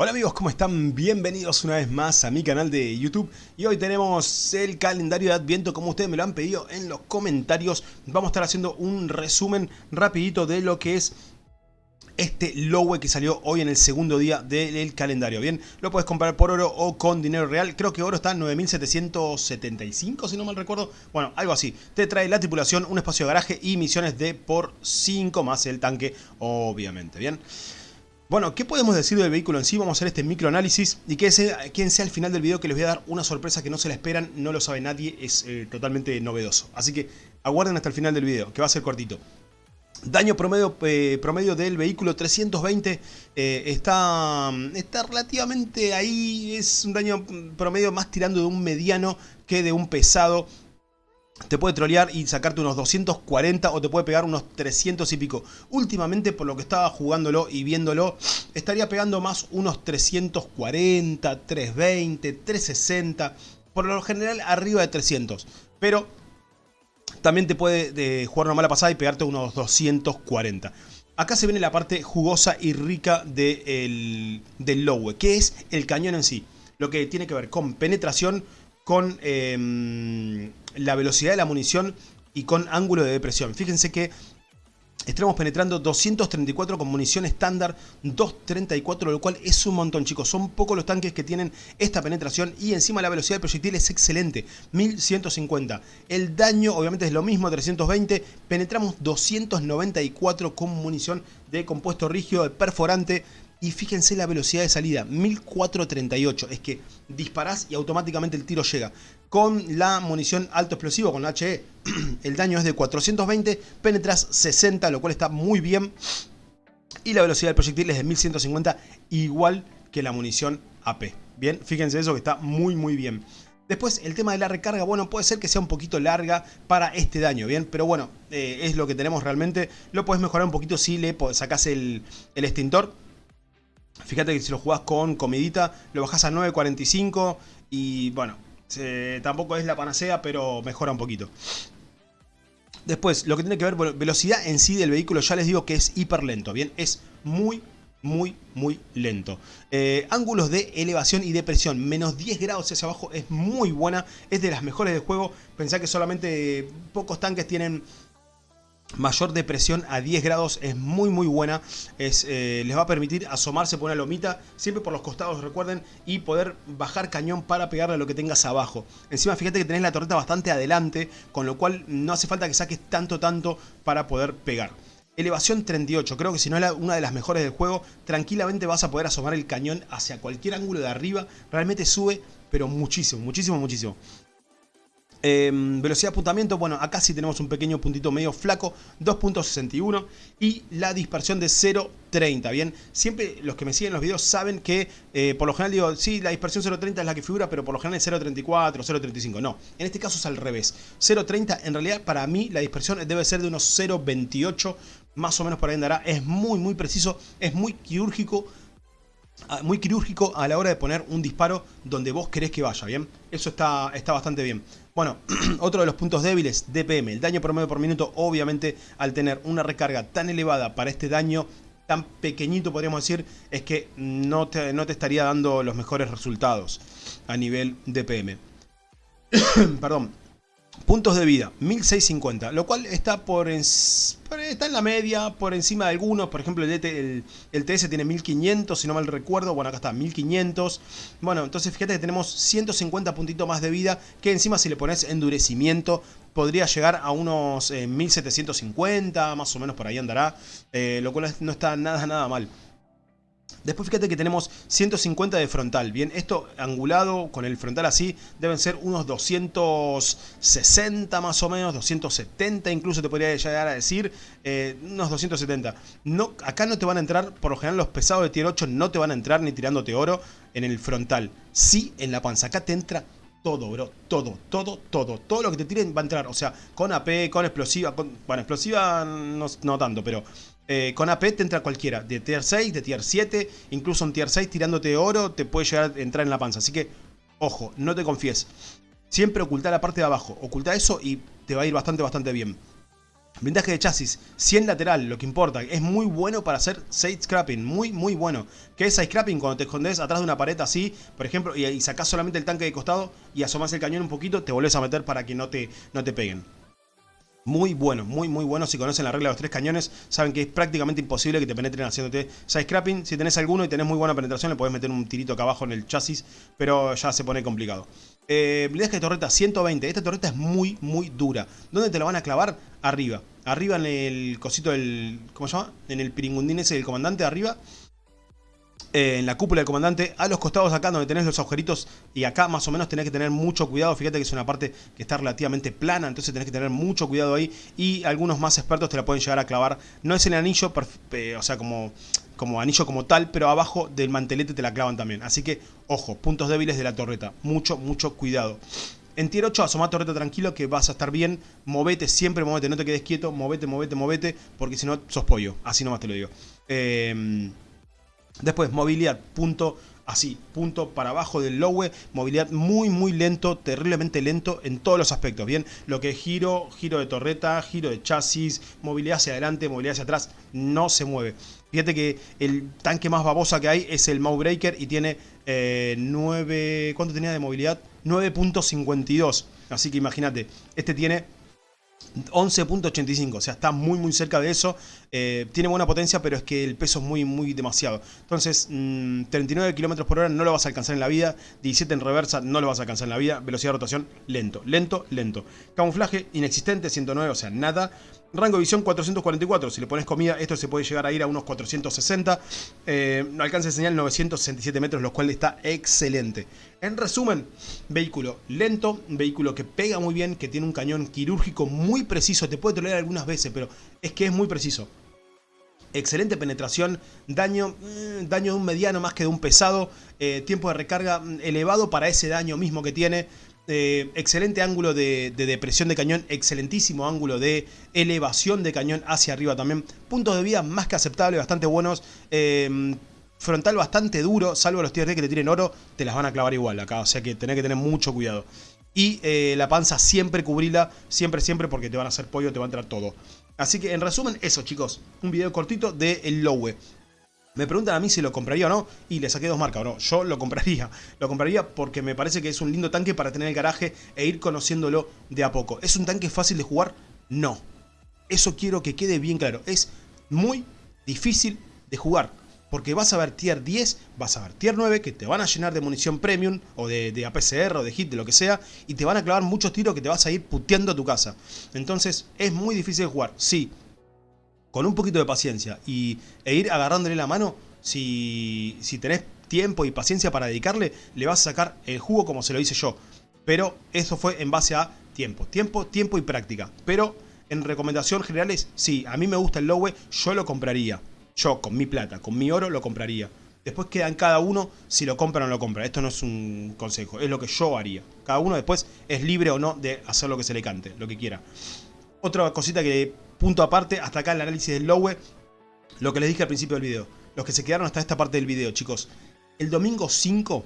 Hola amigos, ¿cómo están? Bienvenidos una vez más a mi canal de YouTube y hoy tenemos el calendario de Adviento como ustedes me lo han pedido en los comentarios. Vamos a estar haciendo un resumen rapidito de lo que es este Lowe que salió hoy en el segundo día del calendario. Bien, lo puedes comprar por oro o con dinero real. Creo que oro está en 9.775 si no mal recuerdo. Bueno, algo así. Te trae la tripulación, un espacio de garaje y misiones de por 5 más el tanque, obviamente. Bien. Bueno, ¿qué podemos decir del vehículo en sí? Vamos a hacer este microanálisis y quien sea al final del video que les voy a dar una sorpresa que no se la esperan, no lo sabe nadie, es eh, totalmente novedoso. Así que aguarden hasta el final del video, que va a ser cortito. Daño promedio, eh, promedio del vehículo 320 eh, está, está relativamente ahí, es un daño promedio más tirando de un mediano que de un pesado te puede trolear y sacarte unos 240 o te puede pegar unos 300 y pico. Últimamente, por lo que estaba jugándolo y viéndolo, estaría pegando más unos 340, 320, 360, por lo general arriba de 300. Pero también te puede jugar una mala pasada y pegarte unos 240. Acá se viene la parte jugosa y rica del Lowe, que es el cañón en sí. Lo que tiene que ver con penetración, con em, la velocidad de la munición y con ángulo de depresión. Fíjense que Estamos penetrando 234 con munición estándar, 234, lo cual es un montón, chicos. Son pocos los tanques que tienen esta penetración y encima la velocidad del proyectil es excelente, 1150. El daño, obviamente, es lo mismo, 320. Penetramos 294 con munición de compuesto rígido, de perforante. Y fíjense la velocidad de salida, 1438. Es que disparás y automáticamente el tiro llega. Con la munición alto explosivo, con la HE, el daño es de 420, penetras 60, lo cual está muy bien. Y la velocidad del proyectil es de 1150, igual que la munición AP. Bien, fíjense eso que está muy muy bien. Después el tema de la recarga, bueno, puede ser que sea un poquito larga para este daño, ¿bien? Pero bueno, eh, es lo que tenemos realmente. Lo puedes mejorar un poquito si le sacas el, el extintor Fíjate que si lo jugás con comidita, lo bajás a 9.45 y bueno, tampoco es la panacea, pero mejora un poquito. Después, lo que tiene que ver velocidad en sí del vehículo, ya les digo que es hiper lento, ¿bien? Es muy, muy, muy lento. Eh, ángulos de elevación y de presión, menos 10 grados hacia abajo, es muy buena, es de las mejores del juego. Pensá que solamente pocos tanques tienen mayor depresión a 10 grados es muy muy buena es, eh, les va a permitir asomarse por una lomita siempre por los costados recuerden y poder bajar cañón para pegarle lo que tengas abajo encima fíjate que tenés la torreta bastante adelante con lo cual no hace falta que saques tanto tanto para poder pegar Elevación 38, creo que si no es una de las mejores del juego, tranquilamente vas a poder asomar el cañón hacia cualquier ángulo de arriba. Realmente sube, pero muchísimo, muchísimo, muchísimo. Em, velocidad de apuntamiento, bueno, acá sí tenemos un pequeño puntito medio flaco, 2.61 y la dispersión de 0.30, ¿bien? Siempre los que me siguen los videos saben que eh, por lo general digo, sí, la dispersión 0.30 es la que figura, pero por lo general es 0.34, 0.35, no. En este caso es al revés. 0.30, en realidad para mí la dispersión debe ser de unos 0.28, más o menos por ahí andará. Es muy, muy preciso, es muy quirúrgico, muy quirúrgico a la hora de poner un disparo donde vos querés que vaya, ¿bien? Eso está, está bastante bien. Bueno, otro de los puntos débiles, DPM, el daño promedio por minuto, obviamente al tener una recarga tan elevada para este daño tan pequeñito podríamos decir, es que no te, no te estaría dando los mejores resultados a nivel DPM. Perdón, Puntos de vida, 1650, lo cual está por, está en la media, por encima de algunos, por ejemplo el, el, TS tiene 1500, si no mal recuerdo, bueno acá está, 1500, bueno entonces fíjate que tenemos 150 puntitos más de vida, que encima si le pones endurecimiento podría llegar a unos 1750, eh, más o menos por ahí andará, eh, lo cual no está nada nada mal. Después fíjate que tenemos 150 de frontal, bien, esto angulado con el frontal así deben ser unos 260 más o menos, 270 incluso te podría llegar a decir, eh, unos 270. No, acá no te van a entrar, por lo general los pesados de tier 8 no te van a entrar ni tirándote oro en el frontal, sí en la panza, acá te entra todo, bro, todo, todo, todo, todo lo que te tiren va a entrar, o sea, con AP, con explosiva, bueno, explosiva no, no tanto, pero eh, con AP te entra cualquiera, de tier 6, de tier 7, incluso en tier 6 tirándote oro te puede llegar a entrar en la panza. Así que, ojo, no te confíes. Siempre oculta la parte de abajo, oculta eso y te va a ir bastante, bastante bien. Blindaje de chasis, 100 lateral, lo que importa. Es muy bueno para hacer side scrapping, muy muy bueno. ¿Qué es side scrapping? Cuando te escondes atrás de una pared así, por ejemplo, y, y sacás solamente el tanque de costado y asomás el cañón un poquito, te volvés a meter para que no te, no te peguen. Muy bueno, muy muy bueno. Si conocen la regla de los tres cañones, saben que es prácticamente imposible que te penetren haciéndote side scrapping. Si tenés alguno y tenés muy buena penetración, le podés meter un tirito acá abajo en el chasis, pero ya se pone complicado. Eh, de torreta 120. Esta torreta es muy, muy dura. ¿Dónde te la van a clavar? Arriba. Arriba en el cosito del... ¿Cómo se llama? En el piringundín ese del comandante, arriba. Eh, en la cúpula del comandante, a los costados acá donde tenés los agujeritos y acá más o menos tenés que tener mucho cuidado, fíjate que es una parte que está relativamente plana, entonces tenés que tener mucho cuidado ahí y algunos más expertos te la pueden llegar a clavar, no es el anillo, o sea como, como anillo como tal, pero abajo del mantelete te la clavan también, así que ojo, puntos débiles de la torreta, mucho, mucho cuidado. En tier 8 asoma torreta tranquilo que vas a estar bien, movete, siempre movete, no te quedes quieto, movete, movete, movete, porque si no sos pollo, así nomás te lo digo. Eh, Después, movilidad, punto así, punto para abajo del lowe, movilidad muy muy lento, terriblemente lento en todos los aspectos, bien, lo que es giro, giro de torreta, giro de chasis, movilidad hacia adelante, movilidad hacia atrás, no se mueve. Fíjate que el tanque más babosa que hay es el Mowbreaker y tiene 9, eh, ¿cuánto tenía de movilidad? 9.52, así que imagínate, este tiene 11.85, o sea, está muy muy cerca de eso. Eh, tiene buena potencia, pero es que el peso es muy muy demasiado. Entonces, 39 mm, km por hora no lo vas a alcanzar en la vida. 17 en reversa no lo vas a alcanzar en la vida. Velocidad de rotación, lento, lento, lento. Camuflaje inexistente, 109, o sea, nada. Rango de visión 444, si le pones comida esto se puede llegar a ir a unos 460. Eh, alcance de señal 967 metros, lo cual está excelente. En resumen, vehículo lento, vehículo que pega muy bien, que tiene un cañón quirúrgico muy preciso, te puede tolerar algunas veces, pero es que es muy preciso. Excelente penetración, daño, mm, daño de un mediano más que de un pesado, eh, tiempo de recarga mm, elevado para ese daño mismo que tiene. Eh, excelente ángulo de, depresión de cañón, excelentísimo ángulo de elevación de cañón hacia arriba también. Puntos de vida más que aceptables, bastante buenos. Eh, frontal bastante duro, salvo los tier que te tiren oro, te las van a clavar igual acá. O sea que tenés que tener mucho cuidado. Y eh, la panza siempre cubrila, siempre, siempre, porque te van a hacer pollo, te va a entrar todo. Así que en resumen, eso chicos, un video cortito de el Lowe. Me preguntan a mí si lo compraría o no, y le saqué dos marcas, bro. Yo lo compraría. Lo compraría porque me parece que es un lindo tanque para tener el garaje e ir conociéndolo de a poco. ¿Es un tanque fácil de jugar? No. Eso quiero que quede bien claro. Es muy difícil de jugar. Porque vas a ver tier 10, vas a ver tier 9 que te van a llenar de munición premium o de, APCR o de hit, de lo que sea, y te van a clavar muchos tiros que te vas a ir puteando a tu casa. Entonces es muy difícil jugar. Sí, con un poquito de paciencia y, e ir agarrándole la mano, si, si tenés tiempo y paciencia para dedicarle, le vas a sacar el jugo como se lo hice yo. Pero eso fue en base a tiempo, tiempo, tiempo y práctica. Pero en recomendación generales, sí, a mí me gusta el Lowe, yo lo compraría. Yo, con mi plata, con mi oro, lo compraría. Después queda en cada uno si lo compra o no lo compra. Esto no es un consejo, es lo que yo haría. Cada uno después es libre o no de hacer lo que se le cante, lo que quiera. Otra cosita que punto aparte, hasta acá el análisis del Lowe, lo que les dije al principio del video. Los que se quedaron hasta esta parte del video, chicos. El domingo 5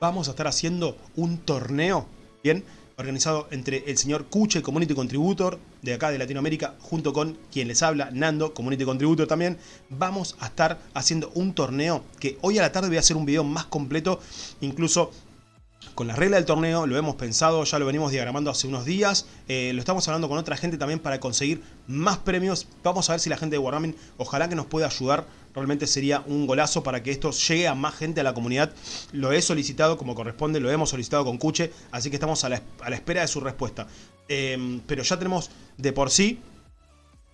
vamos a estar haciendo un torneo, ¿bien? Organizado entre el señor Cuche, Community Contributor, de acá de Latinoamérica, junto con quien les habla, Nando, Community Contributor también. Vamos a estar haciendo un torneo que hoy a la tarde voy a hacer un video más completo, incluso con la regla del torneo, lo hemos pensado, ya lo venimos diagramando hace unos días, eh, lo estamos hablando con otra gente también para conseguir más premios, vamos a ver si la gente de Wargaming ojalá que nos pueda ayudar, realmente sería un golazo para que esto llegue a más gente a la comunidad, lo he solicitado como corresponde, lo hemos solicitado con Cuche, así que estamos a la, espera de su respuesta, eh, pero ya tenemos de por sí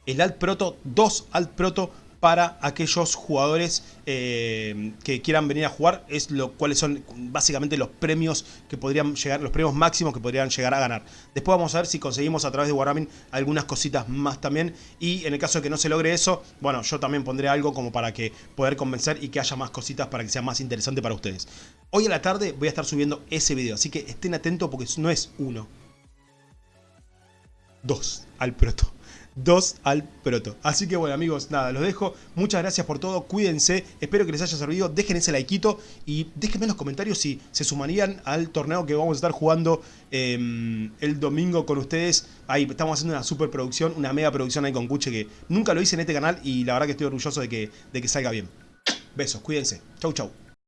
el Alt Proto, dos Alt Proto para aquellos jugadores eh, que quieran venir a jugar, es lo cuáles son básicamente los premios que podrían llegar, los premios máximos que podrían llegar a ganar. Después vamos a ver si conseguimos a través de Wargaming algunas cositas más también. Y en el caso de que no se logre eso, bueno, yo también pondré algo como para que poder convencer y que haya más cositas para que sea más interesante para ustedes. Hoy a la tarde voy a estar subiendo ese video, así que estén atentos porque no es uno, dos al proto 2 al proto. Así que bueno amigos, nada, los dejo. Muchas gracias por todo, cuídense, espero que les haya servido. Dejen ese likeito y déjenme en los comentarios si se sumarían al torneo que vamos a estar jugando em, el domingo con ustedes. Ahí estamos haciendo una super producción, una mega producción ahí con Cuche que nunca lo hice en este canal y la verdad que estoy orgulloso de que, de que salga bien. Besos, cuídense. Chau chau.